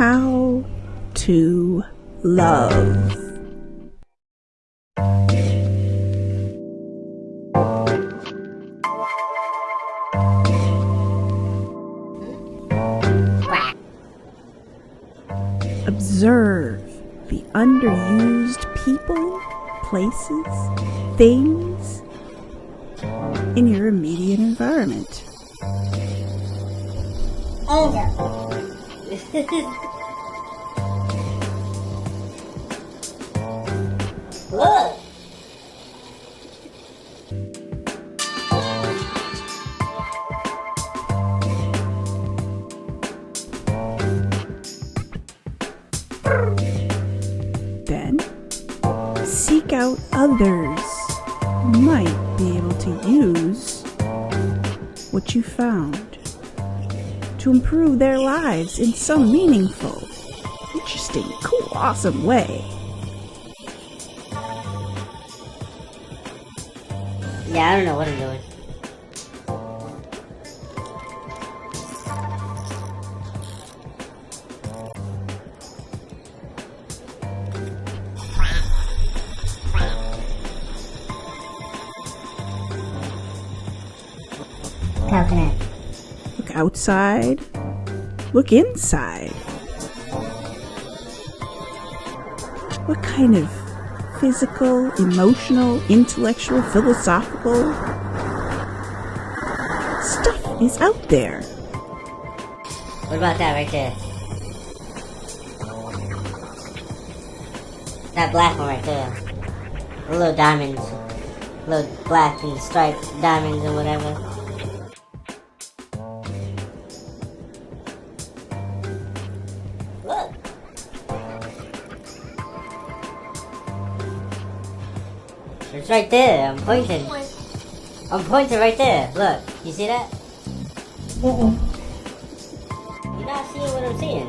How to love. Observe the underused people, places, things in your immediate environment. Angel. Then seek out others who might be able to use what you found to improve their lives in some meaningful, interesting, cool, awesome way. Yeah, I don't know what I'm doing. Coconut. Look outside, look inside. What kind of physical, emotional, intellectual, philosophical stuff is out there? What about that right there? That black one right there. The little diamonds. Little black and striped diamonds and whatever. It's right there. I'm pointing. I'm pointing right there. Look. You see that? You're not seeing what I'm seeing.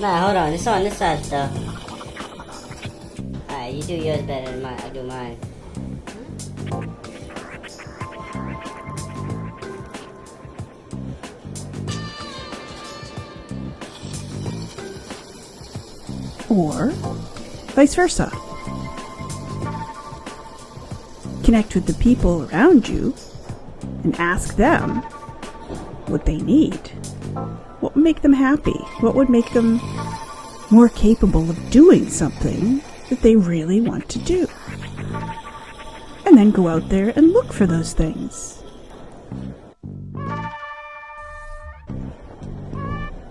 Nah, hold on. It's on this side though. Alright, you do yours better than mine. I do mine. Or vice versa. Connect with the people around you and ask them what they need. What would make them happy? What would make them more capable of doing something that they really want to do? And then go out there and look for those things.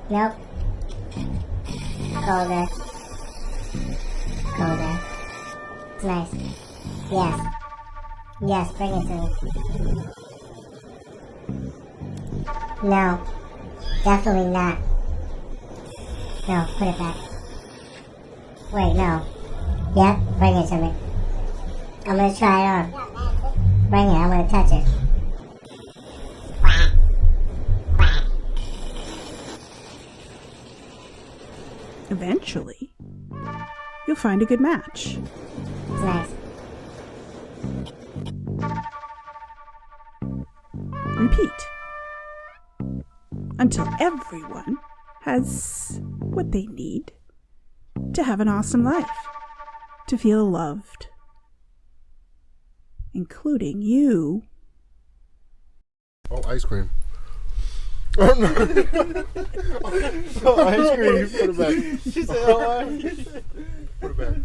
Nope. Go there. Go nice. Yes. Yes, bring it to me. No. Definitely not. No, put it back. Wait, no. Yep, bring it to me. I'm gonna try it on. Bring it, I'm gonna touch it. Eventually, you'll find a good match. It's nice. Repeat until everyone has what they need to have an awesome life, to feel loved, including you. Oh, ice cream. Oh no! oh, ice cream. Put it back. She said, oh, I- Put it back.